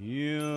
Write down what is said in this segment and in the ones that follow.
You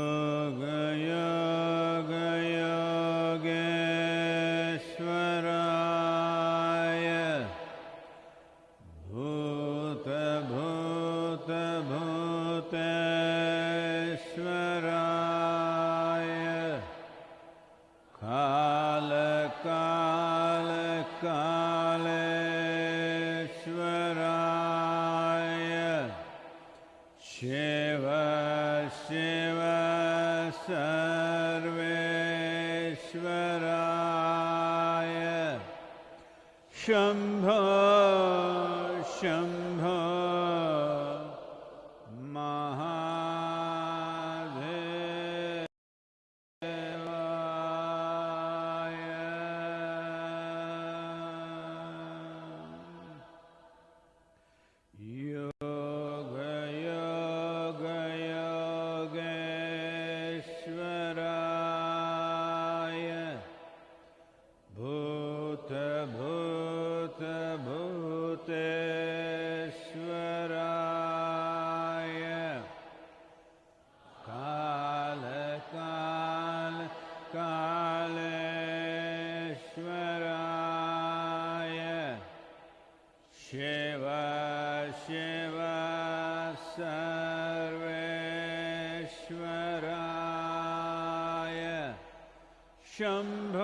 Shambho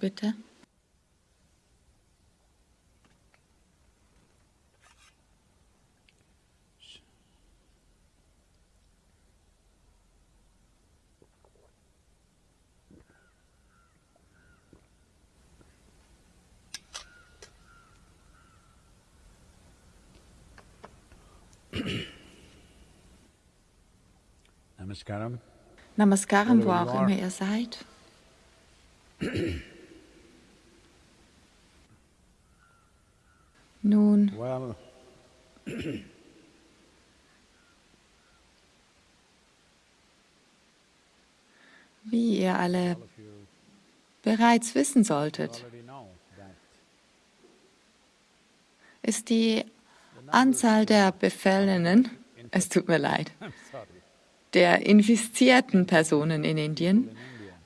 Bitte. Namaskaram. Namaskaram, wo auch immer ihr seid. Nun, wie ihr alle bereits wissen solltet, ist die Anzahl der Befallenen, es tut mir leid, der infizierten Personen in Indien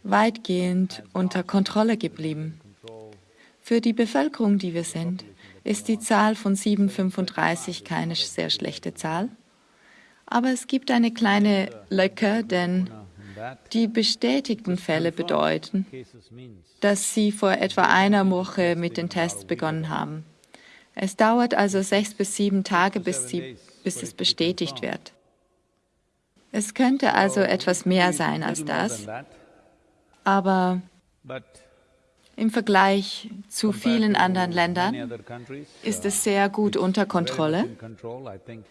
weitgehend unter Kontrolle geblieben. Für die Bevölkerung, die wir sind, ist die Zahl von 735 keine sehr schlechte Zahl. Aber es gibt eine kleine Lücke, denn die bestätigten Fälle bedeuten, dass sie vor etwa einer Woche mit den Tests begonnen haben. Es dauert also sechs bis sieben Tage, bis, sie, bis es bestätigt wird. Es könnte also etwas mehr sein als das, aber im Vergleich zu vielen anderen Ländern ist es sehr gut unter Kontrolle.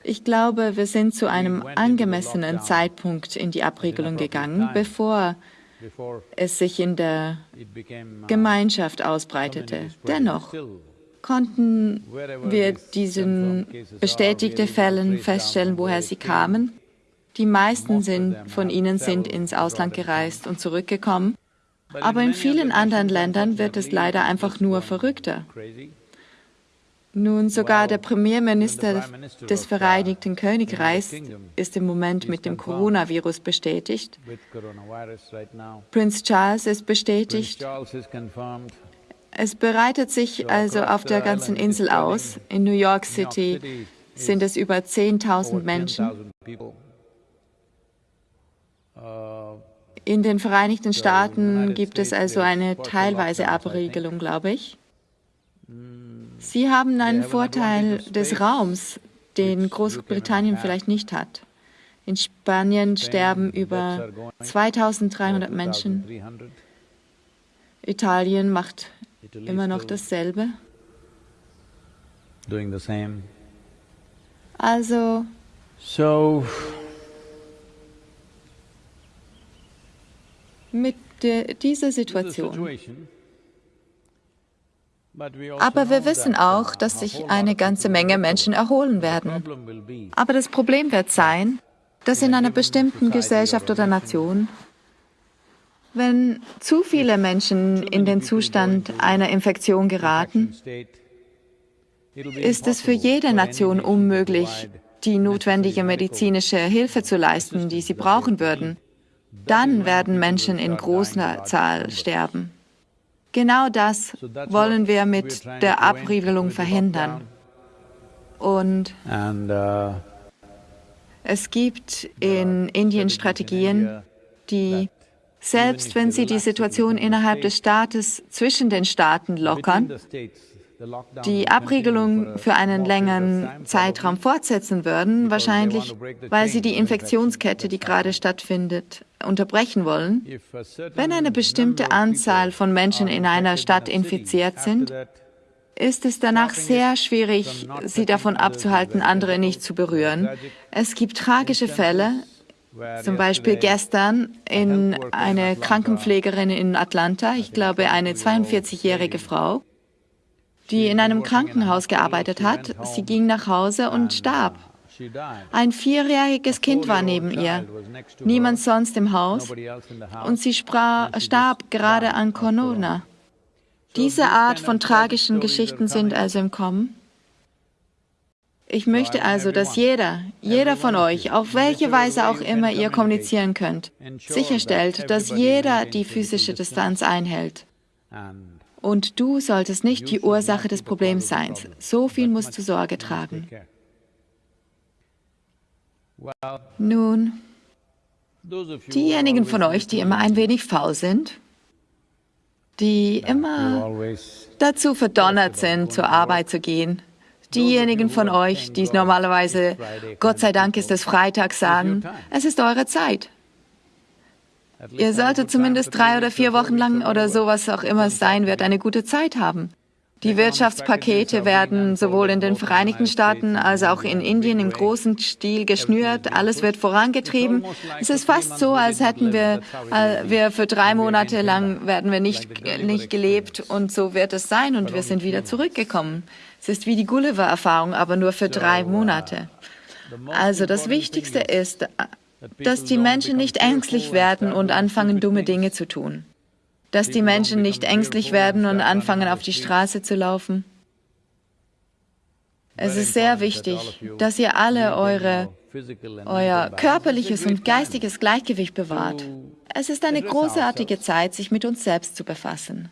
Ich glaube, wir sind zu einem angemessenen Zeitpunkt in die Abriegelung gegangen, bevor es sich in der uh, Gemeinschaft ausbreitete. Dennoch konnten wir diesen bestätigte Fällen feststellen, woher sie kamen. Die meisten sind, von ihnen sind ins Ausland gereist und zurückgekommen. Aber in vielen anderen Ländern wird es leider einfach nur verrückter. Nun, sogar der Premierminister des Vereinigten Königreichs ist im Moment mit dem Coronavirus bestätigt. Prinz Charles ist bestätigt. Es bereitet sich also auf der ganzen Insel aus. In New York City sind es über 10.000 Menschen. In den Vereinigten Staaten gibt es also eine teilweise Abriegelung, glaube ich. Sie haben einen Vorteil des Raums, den Großbritannien vielleicht nicht hat. In Spanien sterben über 2300 Menschen. Italien macht immer noch dasselbe. Also, mit dieser Situation aber wir wissen auch, dass sich eine ganze Menge Menschen erholen werden. Aber das Problem wird sein, dass in einer bestimmten Gesellschaft oder Nation, wenn zu viele Menschen in den Zustand einer Infektion geraten, ist es für jede Nation unmöglich, die notwendige medizinische Hilfe zu leisten, die sie brauchen würden. Dann werden Menschen in großer Zahl sterben. Genau das wollen wir mit der Abriegelung verhindern. Und uh, es gibt in Indien Strategien, die, selbst wenn sie die Situation innerhalb des Staates zwischen den Staaten lockern, die Abriegelung für einen längeren Zeitraum fortsetzen würden, wahrscheinlich weil sie die Infektionskette, die gerade stattfindet, unterbrechen wollen. Wenn eine bestimmte Anzahl von Menschen in einer Stadt infiziert sind, ist es danach sehr schwierig, sie davon abzuhalten, andere nicht zu berühren. Es gibt tragische Fälle, zum Beispiel gestern in eine Krankenpflegerin in Atlanta, ich glaube eine 42-jährige Frau, die in einem Krankenhaus gearbeitet hat. Sie ging nach Hause und starb. Ein vierjähriges Kind war neben ihr, niemand sonst im Haus, und sie starb gerade an Corona. Diese Art von tragischen Geschichten sind also im Kommen. Ich möchte also, dass jeder, jeder von euch, auf welche Weise auch immer ihr kommunizieren könnt, sicherstellt, dass jeder die physische Distanz einhält. Und du solltest nicht die Ursache des Problems sein. So viel musst du Sorge tragen. Nun, diejenigen von euch, die immer ein wenig faul sind, die immer dazu verdonnert sind, zur Arbeit zu gehen, diejenigen von euch, die normalerweise, Gott sei Dank ist es Freitag, sagen, es ist eure Zeit. Ihr solltet zumindest drei oder vier Wochen lang oder sowas auch immer es sein wird, eine gute Zeit haben. Die Wirtschaftspakete werden sowohl in den Vereinigten Staaten als auch in Indien im großen Stil geschnürt. Alles wird vorangetrieben. Es ist fast so, als hätten wir, äh, wir für drei Monate lang werden wir nicht, nicht gelebt und so wird es sein und wir sind wieder zurückgekommen. Es ist wie die Gulliver-Erfahrung, aber nur für drei Monate. Also das Wichtigste ist, dass die Menschen nicht ängstlich werden und anfangen, dumme Dinge zu tun. Dass die Menschen nicht ängstlich werden und anfangen, auf die Straße zu laufen. Es ist sehr wichtig, dass ihr alle eure, euer körperliches und geistiges Gleichgewicht bewahrt. Es ist eine großartige Zeit, sich mit uns selbst zu befassen.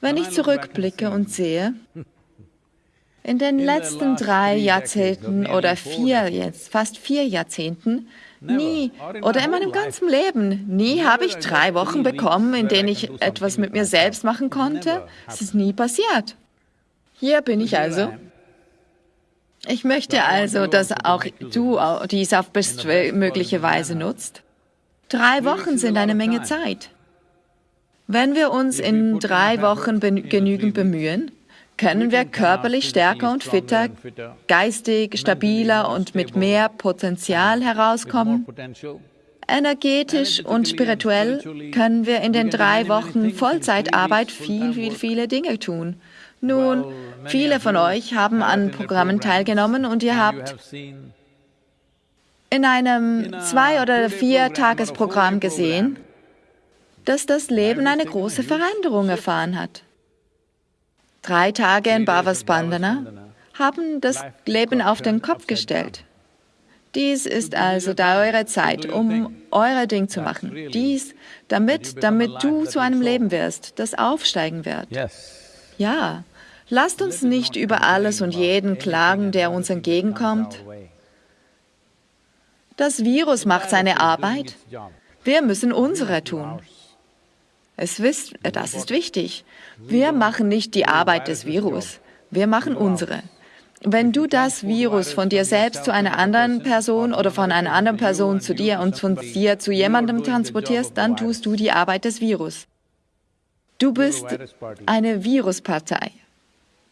Wenn ich zurückblicke und sehe, in den letzten drei Jahrzehnten oder vier, jetzt fast vier Jahrzehnten, Nie. Oder in meinem ganzen Leben. Nie habe ich drei Wochen bekommen, in denen ich etwas mit mir selbst machen konnte. Es ist nie passiert. Hier bin ich also. Ich möchte also, dass auch du dies auf bestmögliche Weise nutzt. Drei Wochen sind eine Menge Zeit. Wenn wir uns in drei Wochen genügend bemühen, können wir körperlich stärker und fitter, geistig stabiler und mit mehr Potenzial herauskommen. Energetisch und spirituell können wir in den drei Wochen Vollzeitarbeit viel, viel, viele Dinge tun. Nun, viele von euch haben an Programmen teilgenommen und ihr habt in einem Zwei- oder Vier-Tages-Programm gesehen, dass das Leben eine große Veränderung erfahren hat drei Tage in Bhava Spandana haben das Leben auf den Kopf gestellt. Dies ist also da eure Zeit, um euer Ding zu machen. Dies, damit, damit du zu einem Leben wirst, das aufsteigen wird. Ja, lasst uns nicht über alles und jeden klagen, der uns entgegenkommt. Das Virus macht seine Arbeit. Wir müssen unsere tun. Es wisst, das ist wichtig. Wir machen nicht die Arbeit des Virus. Wir machen unsere. Wenn du das Virus von dir selbst zu einer anderen Person oder von einer anderen Person zu dir und von dir zu jemandem transportierst, dann tust du die Arbeit des Virus. Du bist eine Viruspartei.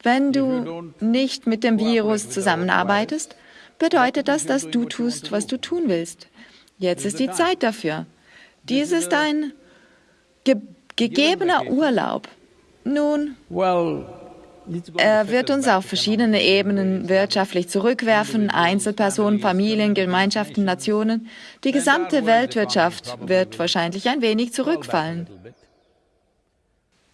Wenn du nicht mit dem Virus zusammenarbeitest, bedeutet das, dass du tust, was du tun willst. Jetzt ist die Zeit dafür. Dies ist ein ge gegebener Urlaub. Nun, er wird uns auf verschiedene Ebenen wirtschaftlich zurückwerfen, Einzelpersonen, Familien, Gemeinschaften, Nationen. Die gesamte Weltwirtschaft wird wahrscheinlich ein wenig zurückfallen.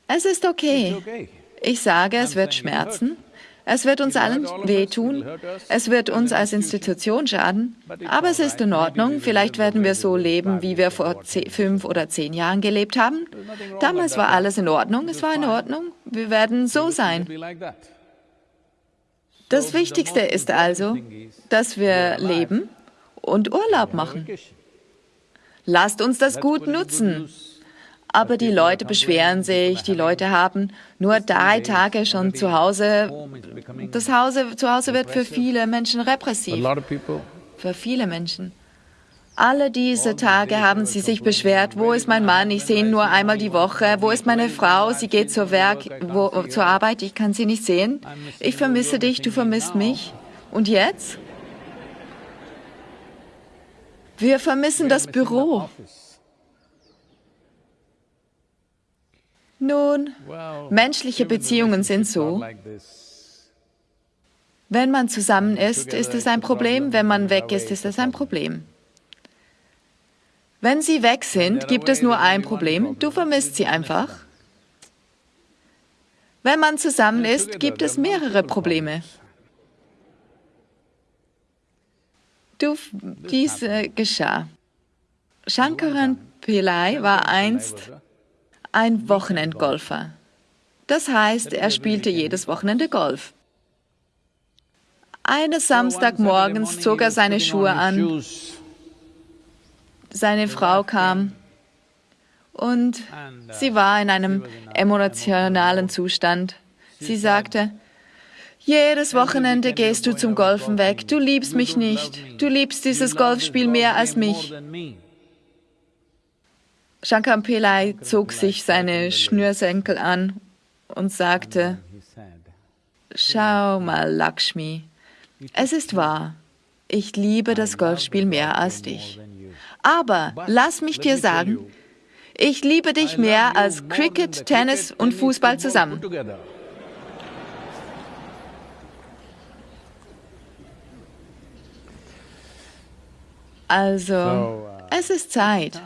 Es ist okay. Ich sage, es wird schmerzen. Es wird uns allen wehtun. Es wird uns als Institution schaden. Aber es ist in Ordnung. Vielleicht werden wir so leben, wie wir vor fünf oder zehn Jahren gelebt haben. Damals war alles in Ordnung. Es war in Ordnung. Wir werden so sein. Das Wichtigste ist also, dass wir leben und Urlaub machen. Lasst uns das gut nutzen. Aber die Leute beschweren sich, die Leute haben nur drei Tage schon zu Hause. Das Hause, zu Hause wird für viele Menschen repressiv. Für viele Menschen. Alle diese Tage haben sie sich beschwert, wo ist mein Mann, ich sehe ihn nur einmal die Woche, wo ist meine Frau, sie geht zur, Werk, wo, zur Arbeit, ich kann sie nicht sehen, ich vermisse dich, du vermisst mich. Und jetzt? Wir vermissen das Büro. Nun, menschliche Beziehungen sind so. Wenn man zusammen ist, ist es ein Problem. Wenn man weg ist, ist es ein Problem. Wenn sie weg sind, gibt es nur ein Problem. Du vermisst sie einfach. Wenn man zusammen ist, gibt es mehrere Probleme. Du, dies äh, geschah. Shankaran Pillai war einst ein Wochenendgolfer. Das heißt, er spielte jedes Wochenende Golf. Eines Samstagmorgens zog er seine Schuhe an. Seine Frau kam und sie war in einem emotionalen Zustand. Sie sagte, jedes Wochenende gehst du zum Golfen weg. Du liebst mich nicht. Du liebst dieses Golfspiel mehr als mich. Shankar Pillai zog sich seine Schnürsenkel an und sagte, Schau mal, Lakshmi, es ist wahr, ich liebe das Golfspiel mehr als dich. Aber lass mich dir sagen, ich liebe dich mehr als Cricket, Tennis und Fußball zusammen. Also, es ist Zeit.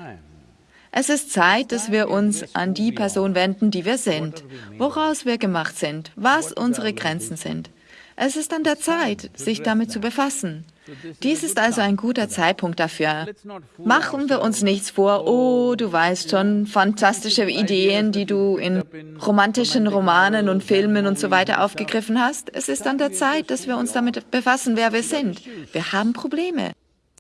Es ist Zeit, dass wir uns an die Person wenden, die wir sind, woraus wir gemacht sind, was unsere Grenzen sind. Es ist an der Zeit, sich damit zu befassen. Dies ist also ein guter Zeitpunkt dafür. Machen wir uns nichts vor, oh, du weißt schon, fantastische Ideen, die du in romantischen Romanen und Filmen und so weiter aufgegriffen hast. Es ist an der Zeit, dass wir uns damit befassen, wer wir sind. Wir haben Probleme.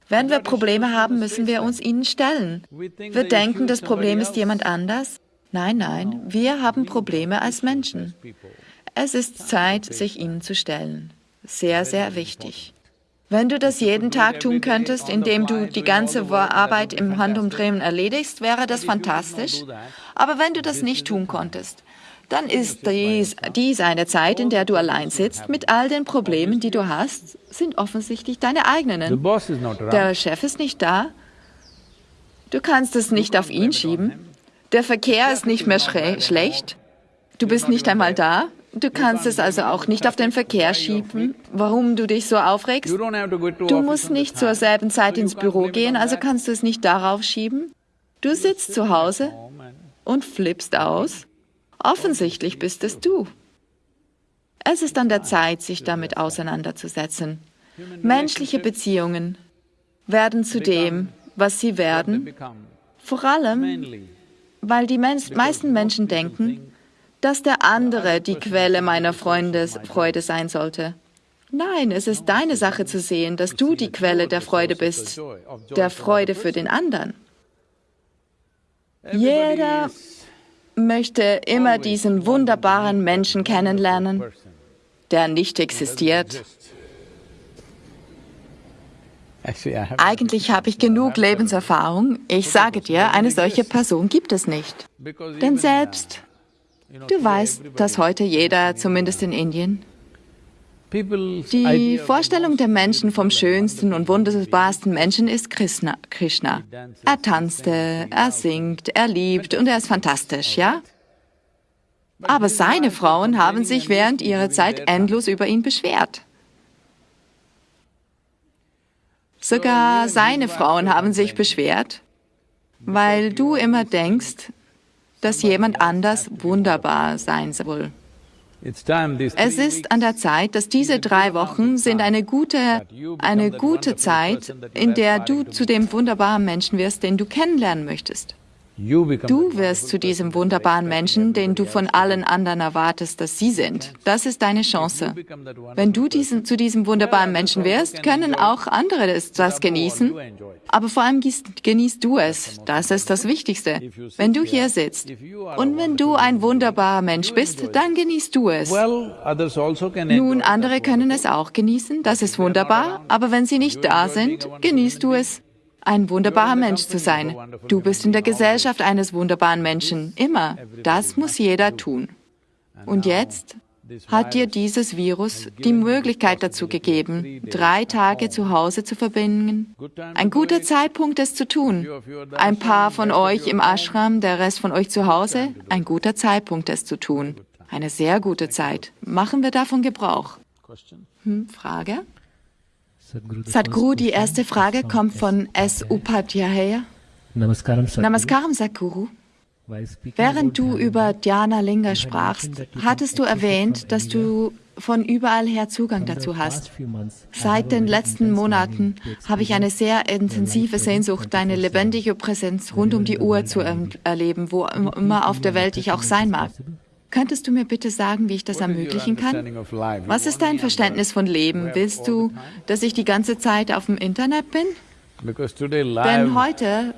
Wenn wir Probleme haben, müssen wir uns ihnen stellen. Wir denken, das Problem ist jemand anders. Nein, nein, wir haben Probleme als Menschen. Es ist Zeit, sich ihnen zu stellen. Sehr, sehr wichtig. Wenn du das jeden Tag tun könntest, indem du die ganze Arbeit im Handumdrehen erledigst, wäre das fantastisch. Aber wenn du das nicht tun konntest, dann ist dies, dies eine Zeit, in der du allein sitzt mit all den Problemen, die du hast, sind offensichtlich deine eigenen. Der Chef ist nicht da. Du kannst es nicht auf ihn schieben. Der Verkehr ist nicht mehr schlecht. Du bist nicht einmal da. Du kannst es also auch nicht auf den Verkehr schieben, warum du dich so aufregst. Du musst nicht zur selben Zeit ins Büro gehen, also kannst du es nicht darauf schieben. Du sitzt zu Hause und flippst aus Offensichtlich bist es du. Es ist an der Zeit, sich damit auseinanderzusetzen. Menschliche Beziehungen werden zu dem, was sie werden, vor allem, weil die meisten Menschen denken, dass der andere die Quelle meiner Freundes Freude sein sollte. Nein, es ist deine Sache zu sehen, dass du die Quelle der Freude bist, der Freude für den anderen. Jeder möchte immer diesen wunderbaren Menschen kennenlernen, der nicht existiert. Eigentlich habe ich genug Lebenserfahrung. Ich sage dir, eine solche Person gibt es nicht. Denn selbst, du weißt, dass heute jeder, zumindest in Indien, die Vorstellung der Menschen vom schönsten und wunderbarsten Menschen ist Krishna. Krishna. Er tanzte, er singt, er liebt und er ist fantastisch, ja? Aber seine Frauen haben sich während ihrer Zeit endlos über ihn beschwert. Sogar seine Frauen haben sich beschwert, weil du immer denkst, dass jemand anders wunderbar sein soll. Es ist an der Zeit, dass diese drei Wochen sind eine gute, eine gute Zeit, in der du zu dem wunderbaren Menschen wirst, den du kennenlernen möchtest. Du wirst zu diesem wunderbaren Menschen, den du von allen anderen erwartest, dass sie sind. Das ist deine Chance. Wenn du diesen, zu diesem wunderbaren Menschen wirst, können auch andere das genießen. Aber vor allem genießt du es. Das ist das Wichtigste. Wenn du hier sitzt und wenn du ein wunderbarer Mensch bist, dann genießt du es. Also Nun, andere können es auch genießen. Das ist wunderbar. Aber wenn sie nicht da sind, genießt du es ein wunderbarer Mensch zu sein. Du bist in der Gesellschaft eines wunderbaren Menschen, immer. Das muss jeder tun. Und jetzt hat dir dieses Virus die Möglichkeit dazu gegeben, drei Tage zu Hause zu verbringen. Ein guter Zeitpunkt, es zu tun. Ein paar von euch im Ashram, der Rest von euch zu Hause, ein guter Zeitpunkt, es zu tun. Eine sehr gute Zeit. Machen wir davon Gebrauch. Hm, Frage? Sadhguru, die erste Frage kommt von S. Upadhyaya. Namaskaram, Namaskaram, Sadhguru. Während du über Dhyana Linga sprachst, hattest du erwähnt, dass du von überall her Zugang dazu hast. Seit den letzten Monaten habe ich eine sehr intensive Sehnsucht, deine lebendige Präsenz rund um die Uhr zu erleben, wo immer auf der Welt ich auch sein mag. Könntest du mir bitte sagen, wie ich das ermöglichen kann? Was ist dein Verständnis von Leben? Willst du, dass ich die ganze Zeit auf dem Internet bin? Denn heute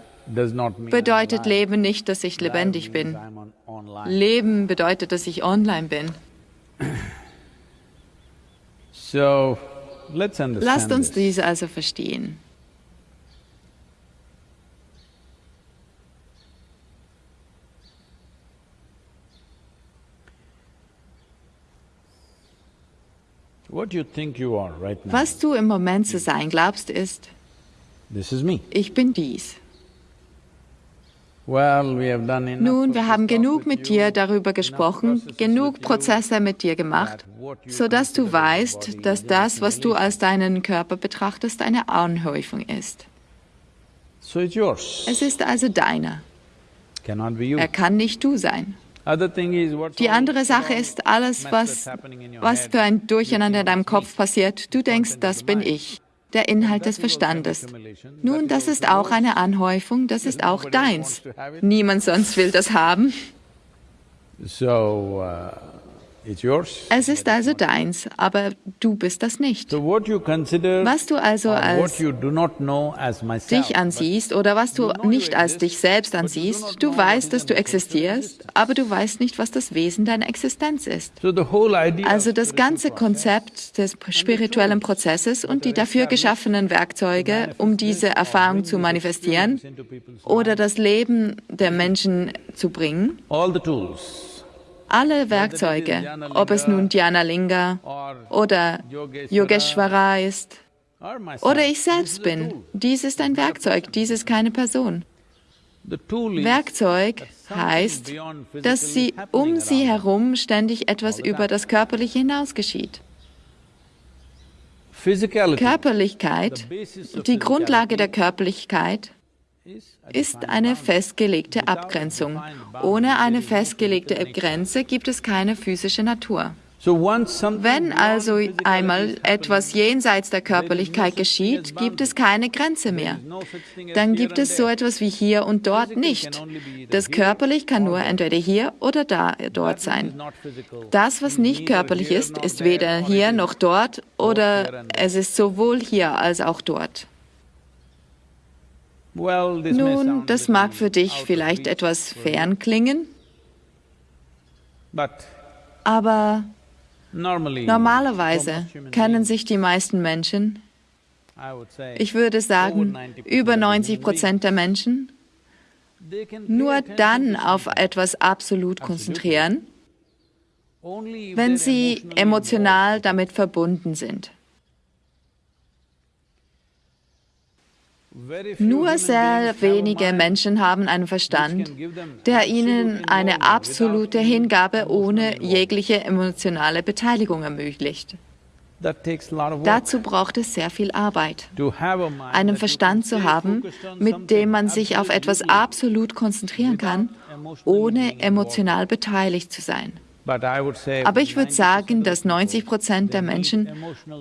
bedeutet Leben nicht, dass ich lebendig bin. Leben bedeutet, dass ich online bin. Lasst uns dies also verstehen. Was du im Moment zu sein glaubst, ist, ich bin dies. Nun, wir haben genug mit dir darüber gesprochen, genug Prozesse mit dir gemacht, sodass du weißt, dass das, was du als deinen Körper betrachtest, eine Anhäufung ist. Es ist also deiner. Er kann nicht du sein. Die andere Sache ist alles, was, was für ein Durcheinander in deinem Kopf passiert. Du denkst, das bin ich, der Inhalt des Verstandes. Nun, das ist auch eine Anhäufung, das ist auch deins. Niemand sonst will das haben. So, uh, es ist also deins, aber du bist das nicht. Was du also als dich ansiehst oder was du nicht als dich selbst ansiehst, du weißt, dass du existierst, aber du weißt nicht, was das Wesen deiner Existenz ist. Also das ganze Konzept des spirituellen Prozesses und die dafür geschaffenen Werkzeuge, um diese Erfahrung zu manifestieren oder das Leben der Menschen zu bringen, alle Werkzeuge, ob es nun Dhyana Linga oder Yogeshwara ist oder ich selbst bin. Dies ist ein Werkzeug, dies ist keine Person. Werkzeug heißt, dass sie um sie herum ständig etwas über das Körperliche hinaus geschieht. Körperlichkeit, die Grundlage der Körperlichkeit, ist eine festgelegte Abgrenzung. Ohne eine festgelegte Grenze gibt es keine physische Natur. Wenn also einmal etwas jenseits der Körperlichkeit geschieht, gibt es keine Grenze mehr. Dann gibt es so etwas wie hier und dort nicht. Das körperlich kann nur entweder hier oder da, dort sein. Das, was nicht körperlich ist, ist weder hier noch dort oder es ist sowohl hier als auch dort. Nun, das mag für dich vielleicht etwas fern klingen, aber Normalerweise kennen sich die meisten Menschen, ich würde sagen, über 90 Prozent der Menschen, nur dann auf etwas absolut konzentrieren, wenn sie emotional damit verbunden sind. Nur sehr wenige Menschen haben einen Verstand, der ihnen eine absolute Hingabe ohne jegliche emotionale Beteiligung ermöglicht. Dazu braucht es sehr viel Arbeit. Einen Verstand zu haben, mit dem man sich auf etwas absolut konzentrieren kann, ohne emotional beteiligt zu sein. Aber ich würde sagen, dass 90 Prozent der Menschen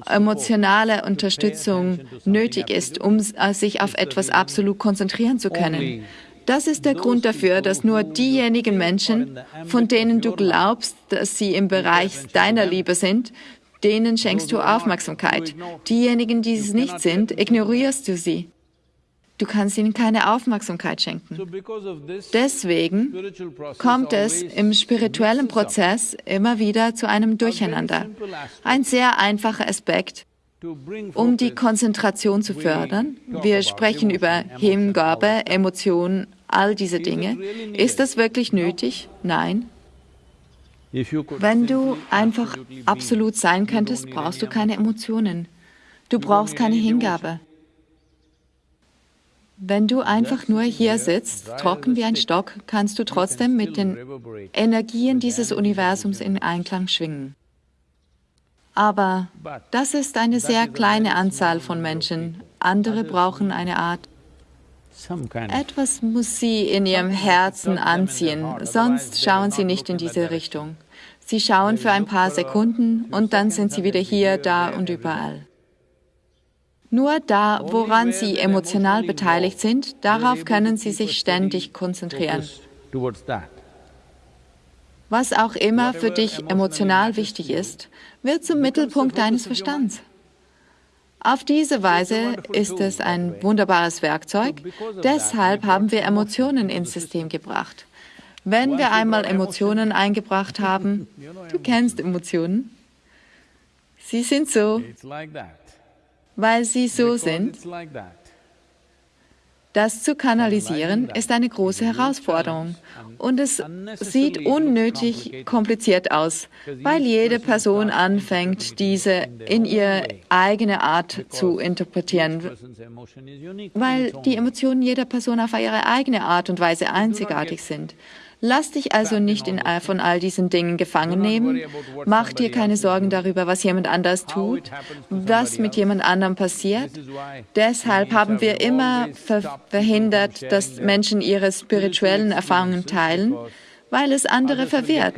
emotionale Unterstützung nötig ist, um sich auf etwas absolut konzentrieren zu können. Das ist der Grund dafür, dass nur diejenigen Menschen, von denen du glaubst, dass sie im Bereich deiner Liebe sind, denen schenkst du Aufmerksamkeit. Diejenigen, die es nicht sind, ignorierst du sie. Du kannst ihnen keine Aufmerksamkeit schenken. Deswegen kommt es im spirituellen Prozess immer wieder zu einem Durcheinander. Ein sehr einfacher Aspekt, um die Konzentration zu fördern. Wir sprechen über Hingabe, Emotionen, all diese Dinge. Ist das wirklich nötig? Nein. Wenn du einfach absolut sein könntest, brauchst du keine Emotionen. Du brauchst keine Hingabe. Wenn du einfach nur hier sitzt, trocken wie ein Stock, kannst du trotzdem mit den Energien dieses Universums in Einklang schwingen. Aber das ist eine sehr kleine Anzahl von Menschen. Andere brauchen eine Art. Etwas muss sie in ihrem Herzen anziehen, sonst schauen sie nicht in diese Richtung. Sie schauen für ein paar Sekunden und dann sind sie wieder hier, da und überall. Nur da, woran Sie emotional beteiligt sind, darauf können Sie sich ständig konzentrieren. Was auch immer für dich emotional wichtig ist, wird zum Mittelpunkt deines Verstands. Auf diese Weise ist es ein wunderbares Werkzeug, deshalb haben wir Emotionen ins System. Gebracht. Wenn wir einmal Emotionen eingebracht haben, du kennst Emotionen, sie sind so, weil sie so sind. Das zu kanalisieren ist eine große Herausforderung. und es sieht unnötig kompliziert aus, weil jede Person anfängt, diese in ihre eigene Art zu interpretieren, weil die Emotionen jeder Person auf ihre eigene Art und Weise einzigartig sind. Lass dich also nicht in, von all diesen Dingen gefangen nehmen. Mach dir keine Sorgen darüber, was jemand anders tut, was mit jemand anderem passiert. Deshalb haben wir immer ver verhindert, dass Menschen ihre spirituellen Erfahrungen teilen, weil es andere verwirrt.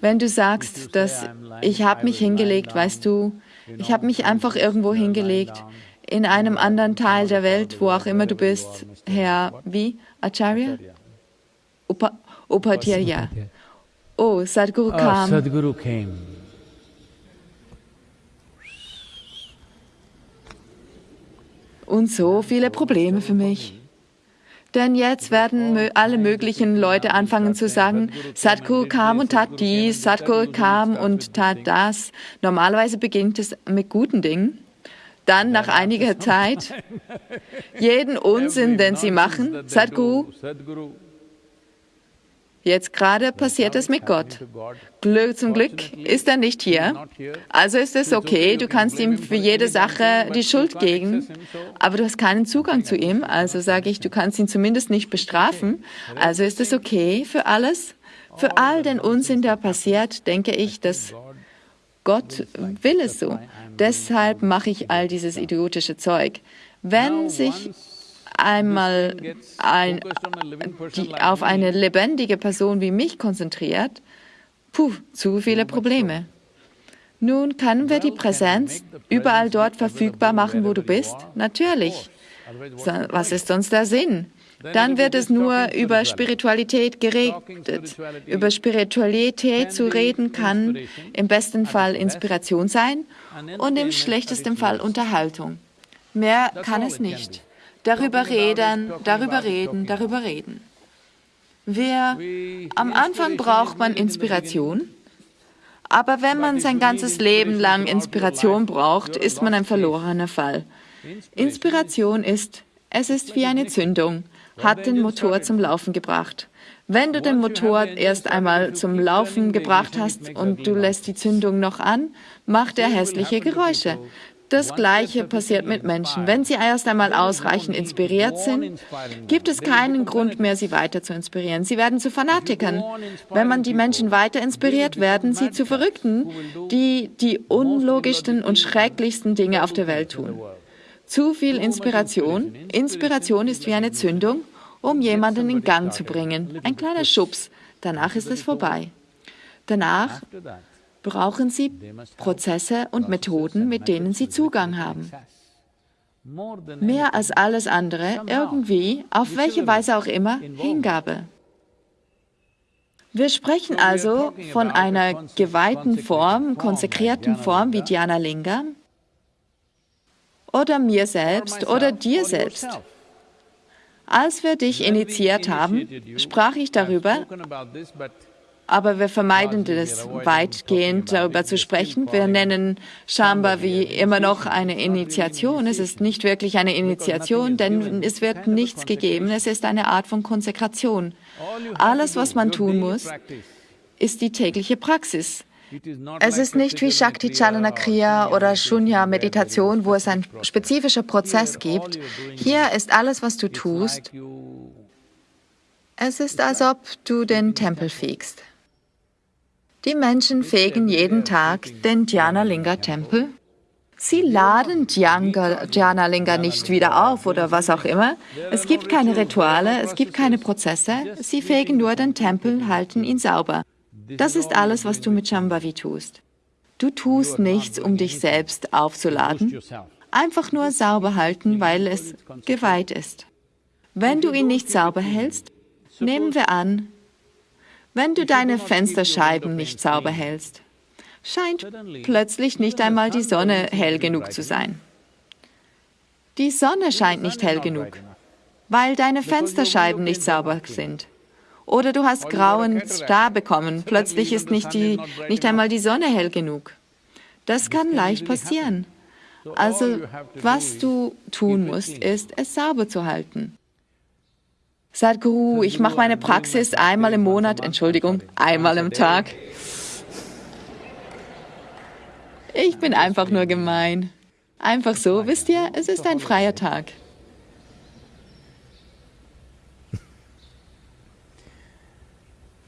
Wenn du sagst, dass ich habe mich hingelegt, weißt du, ich habe mich einfach irgendwo hingelegt, in einem anderen Teil der Welt, wo auch immer du bist, Herr, wie? Acharya? Upa, Upadhyaya. Oh, Sadhguru Oh, kam. Sadhguru came. Und so viele Probleme für mich. Denn jetzt werden alle möglichen Leute anfangen zu sagen, Sadhguru kam und tat dies, Sadhguru kam und tat das. Normalerweise beginnt es mit guten Dingen. Dann nach einiger Zeit, jeden Unsinn, den sie machen, Sadhguru. Jetzt gerade passiert es mit Gott. Zum Glück ist er nicht hier. Also ist es okay, du kannst ihm für jede Sache die Schuld geben, aber du hast keinen Zugang zu ihm. Also sage ich, du kannst ihn zumindest nicht bestrafen. Also ist es okay für alles. Für all den Unsinn, der passiert, denke ich, dass Gott will es so. Deshalb mache ich all dieses idiotische Zeug. Wenn sich einmal ein, die, auf eine lebendige Person wie mich konzentriert, Puh, zu viele Probleme. Nun können wir die Präsenz überall dort verfügbar machen, wo du bist? Natürlich. Was ist sonst der Sinn? Dann wird es nur über Spiritualität geredet. Über Spiritualität zu reden kann im besten Fall Inspiration sein und im schlechtesten Fall Unterhaltung. Mehr kann es nicht. Darüber reden, darüber reden, darüber reden. Wir, am Anfang braucht man Inspiration, aber wenn man sein ganzes Leben lang Inspiration braucht, ist man ein verlorener Fall. Inspiration ist, es ist wie eine Zündung, hat den Motor zum Laufen gebracht. Wenn du den Motor erst einmal zum Laufen gebracht hast und du lässt die Zündung noch an, macht er hässliche Geräusche. Das Gleiche passiert mit Menschen. Wenn sie erst einmal ausreichend inspiriert sind, gibt es keinen Grund mehr, sie weiter zu inspirieren. Sie werden zu Fanatikern. Wenn man die Menschen weiter inspiriert, werden sie zu Verrückten, die die unlogischsten und schrecklichsten Dinge auf der Welt tun. Zu viel Inspiration. Inspiration ist wie eine Zündung, um jemanden in Gang zu bringen. Ein kleiner Schubs. Danach ist es vorbei. Danach brauchen Sie Prozesse und Methoden, mit denen Sie Zugang haben. Mehr als alles andere, irgendwie, auf welche Weise auch immer, Hingabe. Wir sprechen also von einer geweihten Form, konsekrierten Form wie Dhyana Lingam oder mir selbst oder dir selbst. Als wir dich initiiert haben, sprach ich darüber, aber wir vermeiden es weitgehend, darüber zu sprechen. Wir nennen Shambhavi immer noch eine Initiation. Es ist nicht wirklich eine Initiation, denn es wird nichts gegeben. Es ist eine Art von Konsekration. Alles, was man tun muss, ist die tägliche Praxis. Es ist nicht wie Shakti Chalana Kriya oder Shunya Meditation, wo es einen spezifischen Prozess gibt. Hier ist alles, was du tust. Es ist, als ob du den Tempel fegst. Die Menschen fegen jeden Tag den Dhyanalinga-Tempel. Sie laden Dhyanalinga nicht wieder auf oder was auch immer. Es gibt keine Rituale, es gibt keine Prozesse. Sie fegen nur den Tempel, halten ihn sauber. Das ist alles, was du mit Shambhavi tust. Du tust nichts, um dich selbst aufzuladen. Einfach nur sauber halten, weil es geweiht ist. Wenn du ihn nicht sauber hältst, nehmen wir an, wenn du deine Fensterscheiben nicht sauber hältst, scheint plötzlich nicht einmal die Sonne hell genug zu sein. Die Sonne scheint nicht hell genug, weil deine Fensterscheiben nicht sauber sind. Oder du hast grauen Star bekommen, plötzlich ist nicht, die, nicht einmal die Sonne hell genug. Das kann leicht passieren. Also was du tun musst, ist, es sauber zu halten. Sadhguru, ich mache meine Praxis einmal im Monat, Entschuldigung, einmal im Tag. Ich bin einfach nur gemein. Einfach so, wisst ihr, es ist ein freier Tag.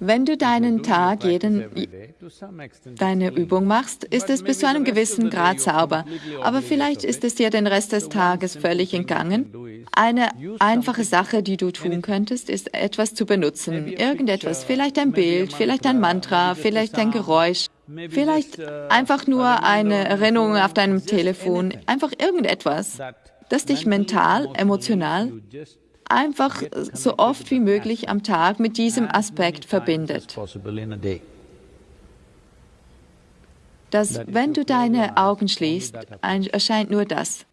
Wenn du deinen Tag, jeden, deine Übung machst, ist es bis zu einem gewissen Grad sauber. Aber vielleicht ist es dir den Rest des Tages völlig entgangen. Eine einfache Sache, die du tun könntest, ist etwas zu benutzen. Irgendetwas, vielleicht ein Bild, vielleicht ein Mantra, vielleicht ein Geräusch. Vielleicht einfach nur eine Erinnerung auf deinem Telefon, einfach irgendetwas, das dich mental, emotional einfach so oft wie möglich am Tag mit diesem Aspekt verbindet. Dass, wenn du deine Augen schließt, erscheint nur das.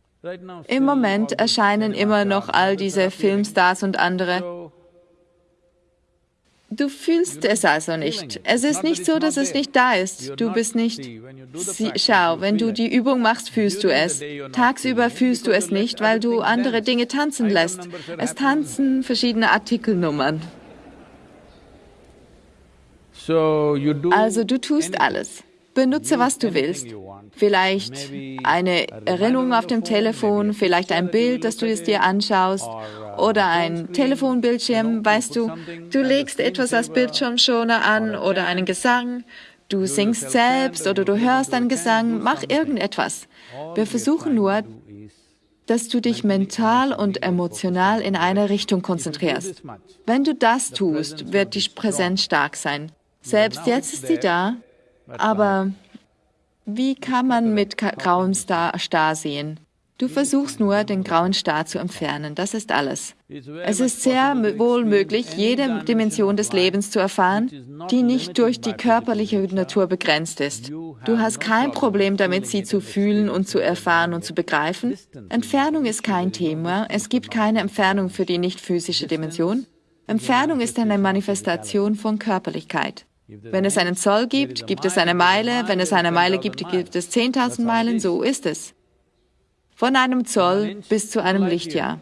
Im Moment erscheinen immer noch all diese Filmstars und andere. Du fühlst es also nicht. Es ist nicht so, dass es nicht da ist. Du bist nicht. Sie, schau, wenn du die Übung machst, fühlst du es. Tagsüber fühlst du es nicht, weil du andere Dinge tanzen lässt. Es tanzen verschiedene Artikelnummern. Also du tust alles. Benutze, was du willst. Vielleicht eine Erinnerung auf dem Telefon, vielleicht ein Bild, das du es dir anschaust oder ein Telefonbildschirm, weißt du. Du legst etwas als Bildschirmschoner an oder einen Gesang. Du singst selbst oder du hörst einen Gesang, mach irgendetwas. Wir versuchen nur, dass du dich mental und emotional in eine Richtung konzentrierst. Wenn du das tust, wird die Präsenz stark sein. Selbst jetzt ist sie da, aber wie kann man mit grauem Star, Star sehen? Du versuchst nur, den grauen Star zu entfernen. Das ist alles. Es ist sehr wohl möglich, jede Dimension des Lebens zu erfahren, die nicht durch die körperliche Natur begrenzt ist. Du hast kein Problem damit, sie zu fühlen und zu erfahren und zu begreifen. Entfernung ist kein Thema. Es gibt keine Entfernung für die nicht physische Dimension. Entfernung ist eine Manifestation von Körperlichkeit. Wenn es einen Zoll gibt, gibt es eine Meile. Wenn es eine Meile gibt, gibt es 10.000 Meilen. So ist es. Von einem Zoll bis zu einem Lichtjahr.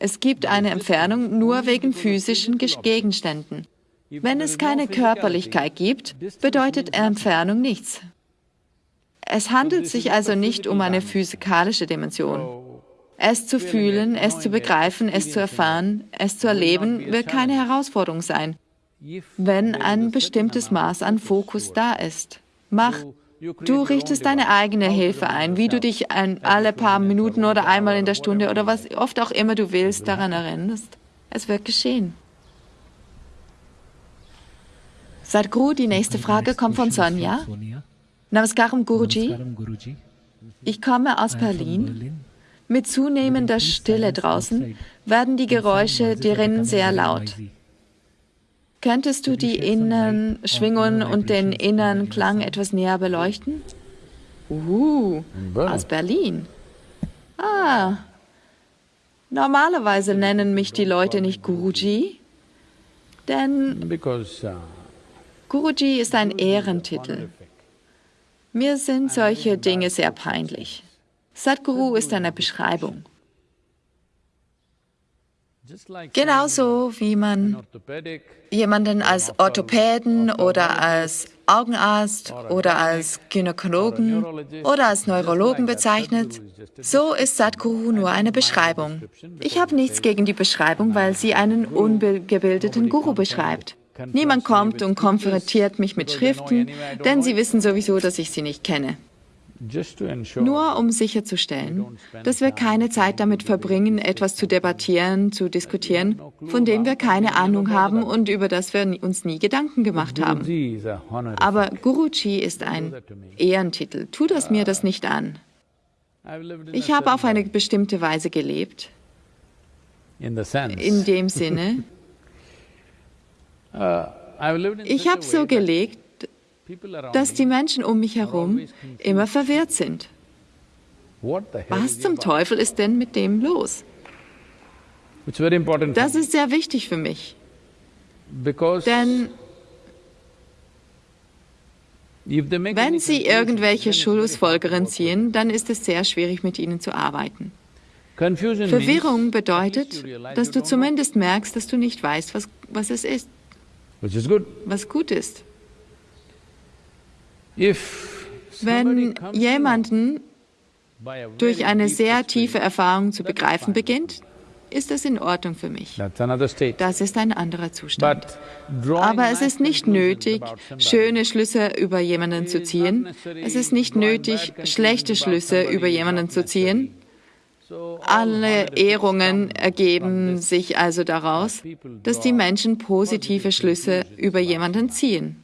Es gibt eine Entfernung nur wegen physischen Gegenständen. Wenn es keine Körperlichkeit gibt, bedeutet Entfernung nichts. Es handelt sich also nicht um eine physikalische Dimension. Es zu fühlen, es zu begreifen, es zu erfahren, es zu erleben, wird keine Herausforderung sein, wenn ein bestimmtes Maß an Fokus da ist. Mach Du richtest deine eigene Hilfe ein, wie du dich ein, alle paar Minuten oder einmal in der Stunde oder was oft auch immer du willst daran erinnerst. Es wird geschehen. Sadhguru, die nächste Frage kommt von Sonja. Namaskaram Guruji. Ich komme aus Berlin. Mit zunehmender Stille draußen werden die Geräusche drinnen sehr laut. Könntest du die inneren Schwingungen und den inneren Klang etwas näher beleuchten? Uh, aus Berlin. Ah, normalerweise nennen mich die Leute nicht Guruji, denn uh, Guruji ist ein Ehrentitel. Mir sind solche Dinge sehr peinlich. Sadhguru ist eine Beschreibung. Genauso wie man jemanden als Orthopäden oder als Augenarzt oder als Gynäkologen oder als Neurologen bezeichnet, so ist Sadhguru nur eine Beschreibung. Ich habe nichts gegen die Beschreibung, weil sie einen ungebildeten Guru beschreibt. Niemand kommt und konfrontiert mich mit Schriften, denn sie wissen sowieso, dass ich sie nicht kenne. Nur um sicherzustellen, dass wir keine Zeit damit verbringen, etwas zu debattieren, zu diskutieren, von dem wir keine Ahnung haben und über das wir uns nie Gedanken gemacht haben. Aber Guruji ist ein Ehrentitel. Tu das mir das nicht an. Ich habe auf eine bestimmte Weise gelebt. In dem Sinne, uh, ich habe so gelebt, dass die Menschen um mich herum immer verwirrt sind. Was zum Teufel ist denn mit dem los? Das ist sehr wichtig für mich. Denn wenn Sie irgendwelche Schlussfolgerungen ziehen, dann ist es sehr schwierig, mit ihnen zu arbeiten. Verwirrung bedeutet, dass du zumindest merkst, dass du nicht weißt, was, was es ist, was gut ist. Wenn jemanden durch eine sehr tiefe Erfahrung zu begreifen beginnt, ist das in Ordnung für mich. Das ist ein anderer Zustand. Aber es ist nicht nötig, schöne Schlüsse über jemanden zu ziehen. Es ist nicht nötig, schlechte Schlüsse über jemanden zu ziehen. Alle Ehrungen ergeben sich also daraus, dass die Menschen positive Schlüsse über jemanden ziehen.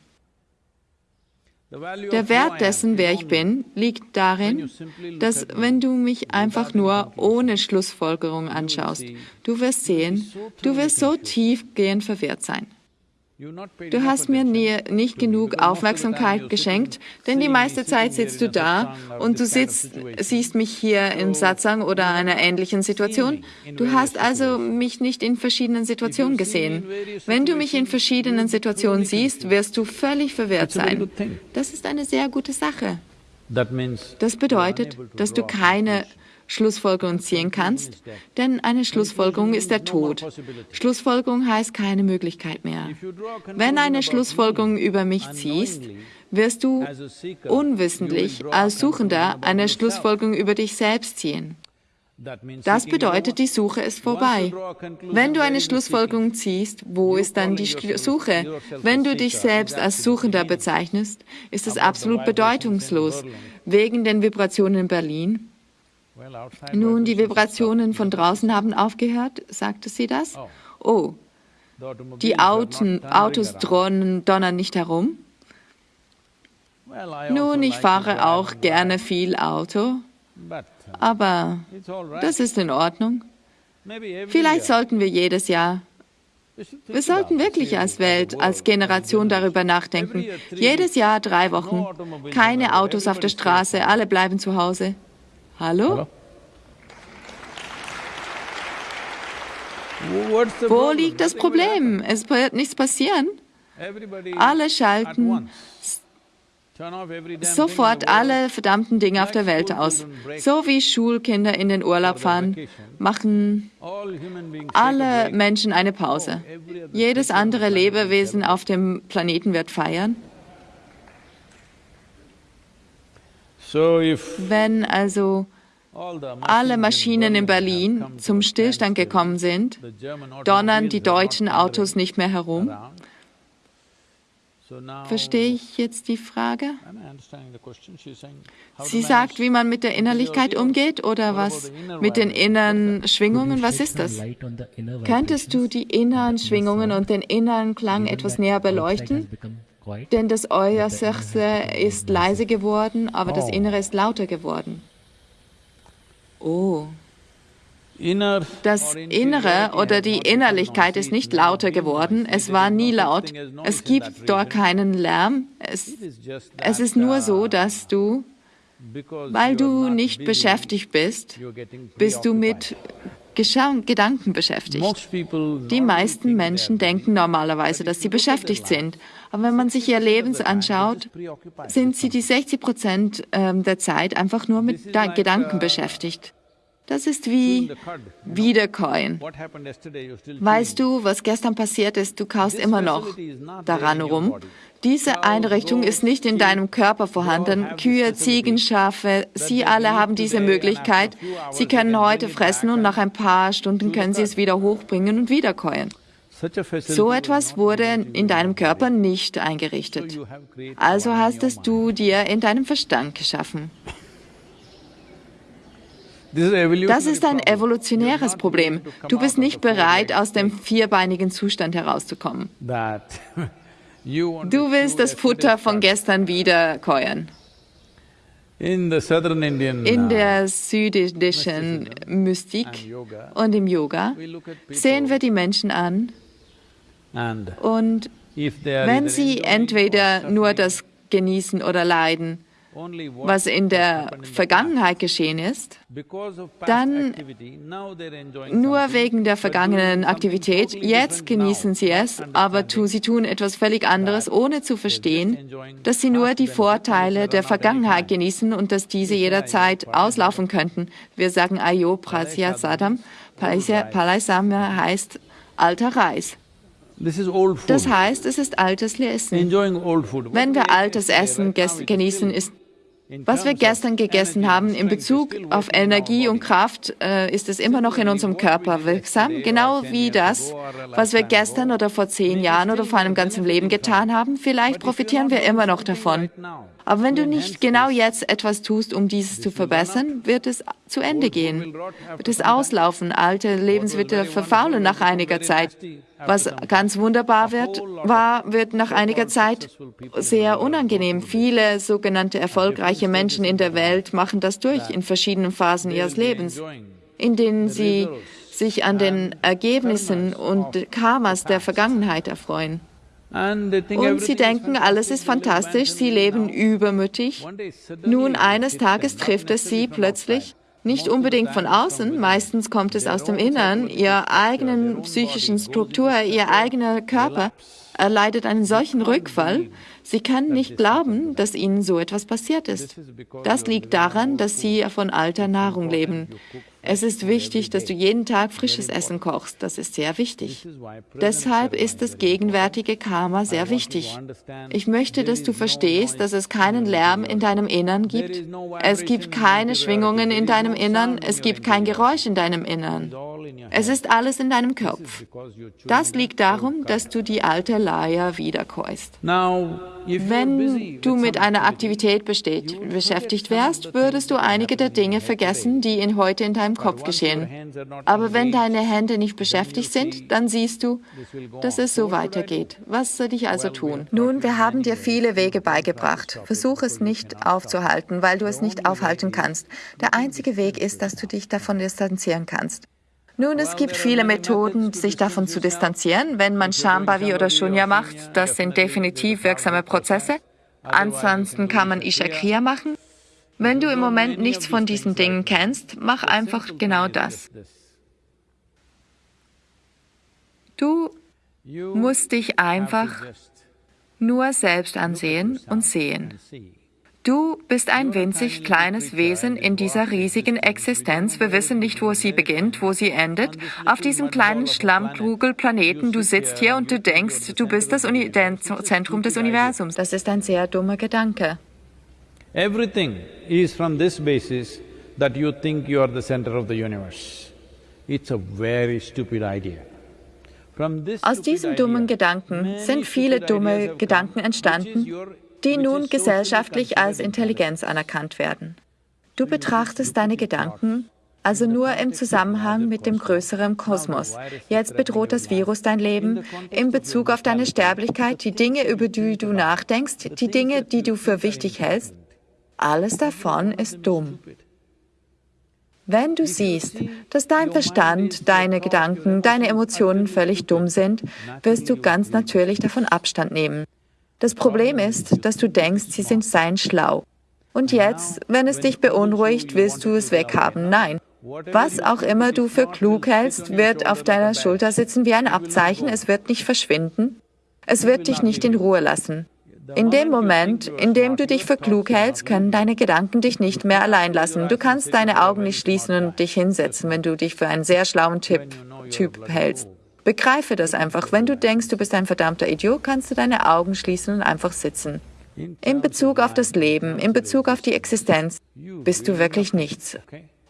Der Wert dessen, wer ich bin, liegt darin, dass wenn du mich einfach nur ohne Schlussfolgerung anschaust, du wirst sehen, du wirst so tiefgehend verwirrt sein. Du hast mir nie, nicht genug Aufmerksamkeit geschenkt, denn die meiste Zeit sitzt du da und du sitzt, siehst mich hier im Satsang oder einer ähnlichen Situation. Du hast also mich nicht in verschiedenen Situationen gesehen. Wenn du mich in verschiedenen Situationen siehst, wirst du völlig verwirrt sein. Das ist eine sehr gute Sache. Das bedeutet, dass du keine Schlussfolgerung ziehen kannst, denn eine Schlussfolgerung ist der Tod. Schlussfolgerung heißt keine Möglichkeit mehr. Wenn eine Schlussfolgerung über mich ziehst, wirst du unwissentlich als Suchender eine Schlussfolgerung über dich selbst ziehen. Das bedeutet, die Suche ist vorbei. Wenn du eine Schlussfolgerung ziehst, wo ist dann die Suche? Wenn du dich selbst als Suchender bezeichnest, ist es absolut bedeutungslos. Wegen den Vibrationen in Berlin nun, die Vibrationen von draußen haben aufgehört, sagte sie das? Oh. oh, Die Autos around. dronnen, donnern nicht herum. I also Nun, ich fahre auch gerne viel Auto, uh, aber das ist in Ordnung. Vielleicht sollten wir jedes Jahr, wir sollten wirklich als Welt, als Generation darüber nachdenken. Jedes Jahr drei Wochen, keine Autos auf der Straße, alle bleiben zu Hause. Hallo? The Wo liegt das Problem? Es wird nichts passieren. Alle schalten sofort alle verdammten Dinge auf der Welt aus. So wie Schulkinder in den Urlaub fahren, machen alle. Menschen eine Pause. Jedes andere Lebewesen auf dem Planeten wird feiern. So if Wenn also all the alle machines in Maschinen in Berlin zum Stillstand gekommen sind, the German donnern die deutschen Autos nicht mehr herum. Verstehe ich jetzt die Frage? Sie sagt, wie man mit der Innerlichkeit umgeht oder was mit den inneren Schwingungen? Was ist das? Könntest du die inneren Schwingungen und den inneren Klang etwas näher beleuchten? Denn das Äußerste ist leise geworden, aber das Oh. Innere ist lauter geworden. Oh, Inner das Innere oder die Innerlichkeit ist nicht lauter geworden, es war nie laut. Es gibt dort keinen Lärm. Es, es ist nur uh, so, dass du, weil du nicht beschäftigt bist, bist du mit Gedanken beschäftigt. Die meisten Menschen denken normalerweise, dass sie beschäftigt sind. Aber wenn man sich ihr Leben they're anschaut, sind sie die 60 Prozent ähm, der Zeit einfach nur mit Gedanken uh, beschäftigt. Das ist wie. Wiederkäuen. Weißt du, was gestern passiert ist? Du kaust immer noch daran rum. Diese Einrichtung ist nicht in deinem Körper vorhanden. Kühe, Ziegen, Schafe, sie alle haben diese Möglichkeit. Sie können heute fressen und nach ein paar Stunden können sie es wieder hochbringen und wiederkäuen. So was etwas wurde in deinem Körper nicht eingerichtet. Also hast es du dir in deinem Verstand geschaffen. Das ist ein evolutionäres Problem. Du bist nicht bereit, aus dem vierbeinigen Zustand herauszukommen. Du willst das Futter von gestern southern Indian In uh, der südindischen Mystik und im Yoga sehen wir die Menschen an und wenn sie entweder nur das genießen oder leiden, was in der Vergangenheit geschehen ist, dann nur wegen der vergangenen Aktivität, jetzt genießen sie es, aber tu, sie tun etwas völlig anderes, ohne zu verstehen, dass sie nur die Vorteile der Vergangenheit genießen und dass diese jederzeit auslaufen könnten. Wir sagen Ayo Prasya Sadam, Palaisama heißt alter Reis. Das heißt, es ist altes Essen. Wenn we wir altes Essen genießen, ist was wir gestern gegessen haben in Bezug auf Energie und. Kraft, äh, ist es immer noch in unserem Körper wirksam, genau wie das, was wir gestern oder vor zehn Jahren oder vor einem ganzen Leben getan haben. Vielleicht profitieren wir immer noch davon. Aber wenn du nicht genau jetzt etwas tust, um dieses zu verbessern, wird es zu Ende gehen, wird es auslaufen. Alte Lebensmittel verfaulen nach einiger Zeit. Was ganz wunderbar wird, war, wird nach einiger Zeit sehr unangenehm. Viele sogenannte erfolgreiche Menschen in der Welt machen das durch in verschiedenen Phasen ihres Lebens, in denen sie sich an den Ergebnissen und Karmas der Vergangenheit erfreuen. Und sie denken, alles ist fantastisch, sie leben übermütig. Nun, eines Tages trifft es sie plötzlich, nicht unbedingt von außen, meistens kommt es aus dem Innern, ihrer eigenen psychischen Struktur, ihr eigener Körper erleidet einen solchen Rückfall, sie können nicht glauben, dass ihnen so etwas passiert ist. Das liegt daran, dass sie von alter Nahrung leben. Es ist wichtig, dass du jeden Tag frisches Essen kochst. Das ist sehr wichtig. Deshalb ist das gegenwärtige Karma sehr wichtig. Ich möchte, dass du verstehst, dass es keinen Lärm in deinem Innern gibt. Es gibt keine Schwingungen in deinem Innern. Es gibt kein Geräusch in deinem Innern. Es ist alles in deinem Kopf. Das liegt darum, dass du die alte Leier wiederkäust. Now, Wenn du mit einer Aktivität besteht, beschäftigt wärst, würdest du einige der Dinge vergessen, die in heute in deinem Kopf geschehen. Aber wenn deine Hände nicht beschäftigt sind, dann siehst du, dass es so weitergeht. Was soll ich also tun? Nun, wir haben dir viele Wege beigebracht. Versuch es nicht aufzuhalten, weil du es nicht aufhalten kannst. Der einzige Weg ist, dass du dich davon distanzieren kannst. Nun, es gibt viele Methoden, sich davon zu distanzieren. Wenn man Shambhavi oder Shunya macht, das sind definitiv wirksame Prozesse. Ansonsten kann man Ishakriya machen. Wenn du im Moment nichts von diesen Dingen kennst, mach einfach genau das. Du musst dich einfach nur selbst ansehen und sehen. Du bist ein winzig kleines Wesen in dieser riesigen Existenz. Wir wissen nicht, wo sie beginnt, wo sie endet. Auf diesem kleinen Schlammkugelplaneten, du sitzt hier und du denkst, du bist das Uni Zentrum des Universums. Das ist ein sehr dummer Gedanke. Everything is from this basis that you think you are the center of the universe. It's a very stupid idea. Aus diesem dummen Gedanken sind viele dumme Gedanken entstanden, die nun gesellschaftlich als Intelligenz anerkannt werden. Du betrachtest deine Gedanken also nur im Zusammenhang mit dem größeren Kosmos. Jetzt bedroht das Virus dein Leben in Bezug auf deine Sterblichkeit, die Dinge, über die du nachdenkst, die Dinge, die du für wichtig hältst. Alles davon ist dumm. Wenn du siehst, dass dein Verstand, deine Gedanken, deine Emotionen völlig dumm sind, wirst du ganz natürlich davon Abstand nehmen. Das Problem ist, dass du denkst, sie sind sein schlau. Und jetzt, wenn es dich beunruhigt, willst du es weghaben. Nein. Was auch immer du für klug hältst, wird auf deiner Schulter sitzen wie ein Abzeichen, es wird nicht verschwinden. Es wird dich nicht in Ruhe lassen. In dem Moment, in dem du dich für klug hältst, können deine Gedanken dich nicht mehr allein lassen. Du kannst deine Augen nicht schließen und dich hinsetzen, wenn du dich für einen sehr schlauen Typ, typ hältst. Begreife das einfach. Wenn du denkst, du bist ein verdammter Idiot, kannst du deine Augen schließen und einfach sitzen. In Bezug auf das Leben, in Bezug auf die Existenz, bist du wirklich nichts.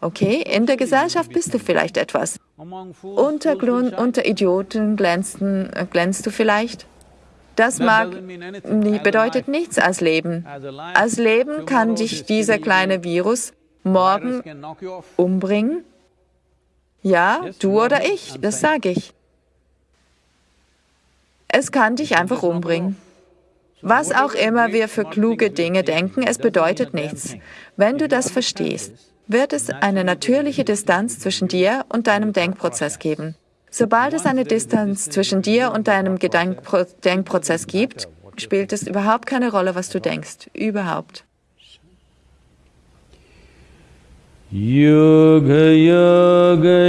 Okay, in der Gesellschaft bist du vielleicht etwas. Unter, unter Idioten glänzen, äh, glänzt du vielleicht. Das mag, bedeutet nichts als Leben. Als Leben kann dich dieser kleine Virus morgen umbringen. Ja, du oder ich, das sage ich. Es kann dich einfach umbringen. Was auch immer wir für kluge Dinge denken, es bedeutet nichts. Wenn du das verstehst, wird es eine natürliche Distanz zwischen dir und deinem Denkprozess geben. Sobald es eine Distanz zwischen dir und deinem Gedenkpro Denkprozess gibt, spielt es überhaupt keine Rolle, was du denkst. Überhaupt. Yoga Yoga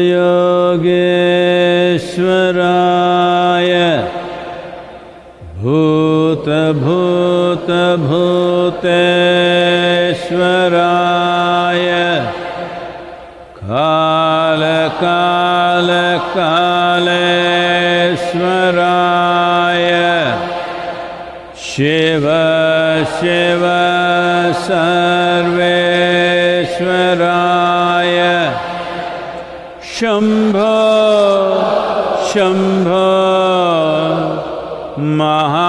Yogeshwaraya भूत भूत भूतेश्वराय। काल काल कालेश्वराय। शिव शिव सर्वेश्वराय। शंभ शंभ महा